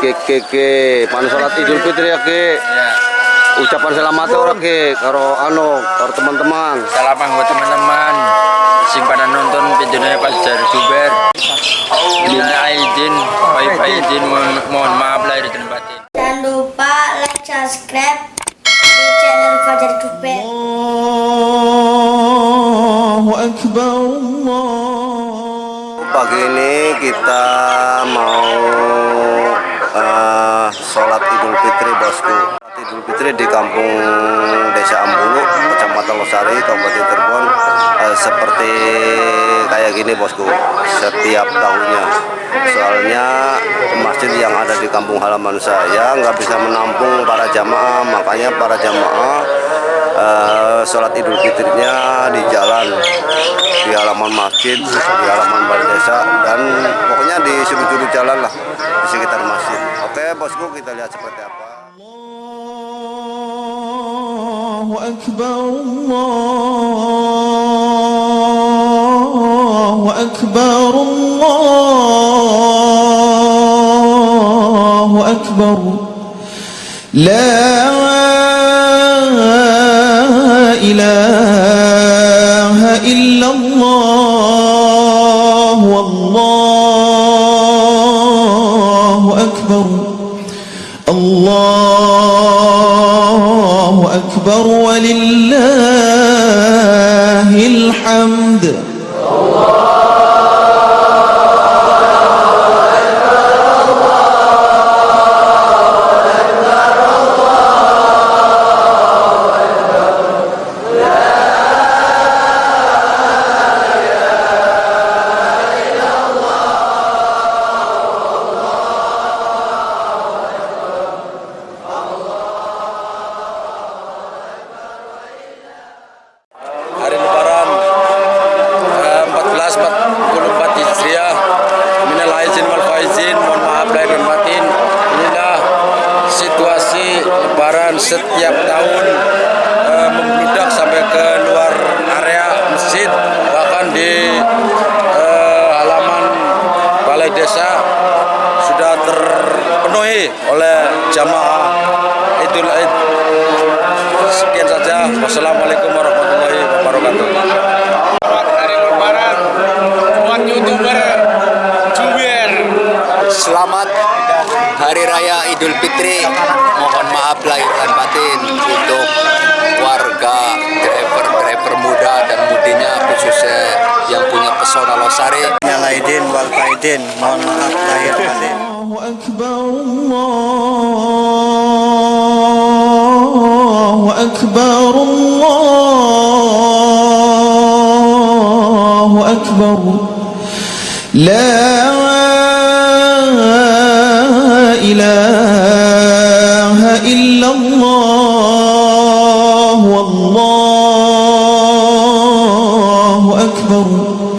Kek oke, oke. Salat Idul Fitri ya, Ki. Iya. Ucapan selamat ya, ora, ke karo anu, karo teman-teman. Salam buat teman-teman. simpanan pada nonton videonya pas dari Juber. Bila Aidin, baik Aidin, mohon maaf lahir dan batin. Jangan lupa like, subscribe di channel Fajar Juber. Allahu Akbar, Allah. Pagi ini kita mau eh, sholat Idul Fitri bosku. Idul Fitri di kampung Desa Ambulu, Kecamatan Losari, Kabupaten Cirebon eh, seperti kayak gini bosku setiap tahunnya. Soalnya masjid yang ada di kampung halaman saya nggak bisa menampung para jamaah, makanya para jamaah sholat idul fitrinya di jalan di halaman masjid di halaman balai desa dan pokoknya di sudut-sudut jalan lah di sekitar masjid. Oke bosku kita lihat seperti apa. Allahu Akbar. La إله إلا Lebaran setiap tahun eh, membludak sampai ke luar area masjid, bahkan di eh, halaman balai desa sudah terpenuhi oleh jamaah Idul Aid. Sekian saja. Wassalamualaikum warahmatullahi wabarakatuh. hari lebaran buat youtuber Juber Selamat Hari Raya Idul Fitri mohon maaf lahir dan batin untuk warga driver-driver muda dan mudinya khususnya yang punya pesona Losari. Nyalaidin wal Faidin mohon maaf lahir batin. Allahu أكبر.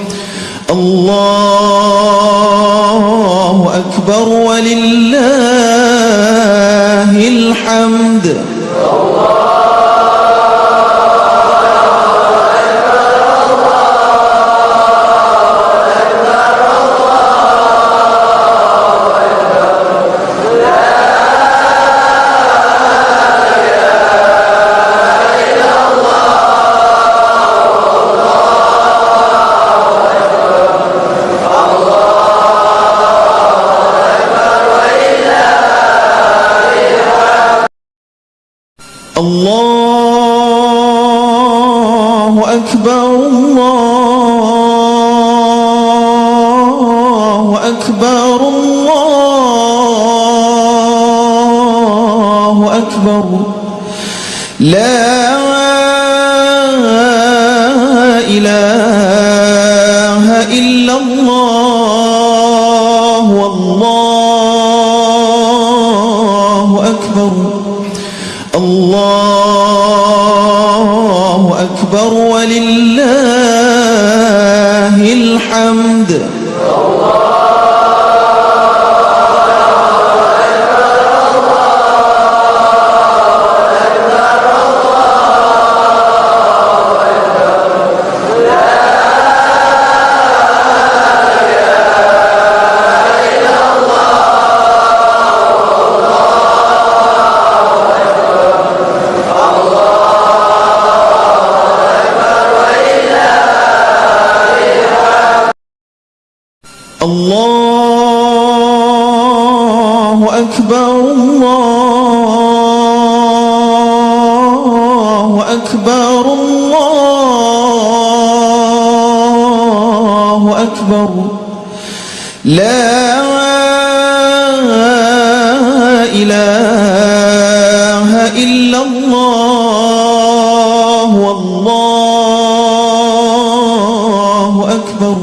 الله أكبر ولله الحمد. الله أكبر الله أكبر. لا إله إلا الله والله أكبر. الله أكبر ولله الحمد. أكبر الله أكبر الله أكبر لا إله إلا الله والله أكبر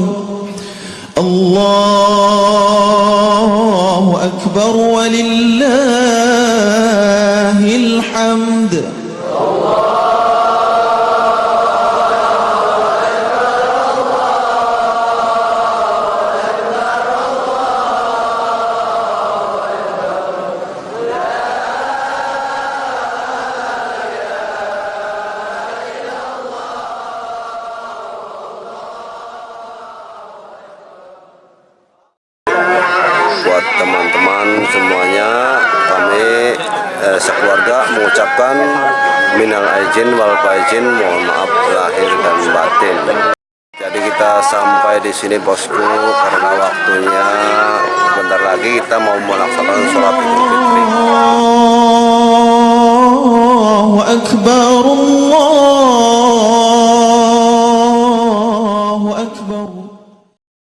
eh, sekeluarga mengucapkan minal aijin wal faizin mohon maaf lahir dan batin. Jadi kita sampai di sini bosku karena waktunya sebentar lagi kita mau melaksanakan sholat Idul Fitri. Akbar.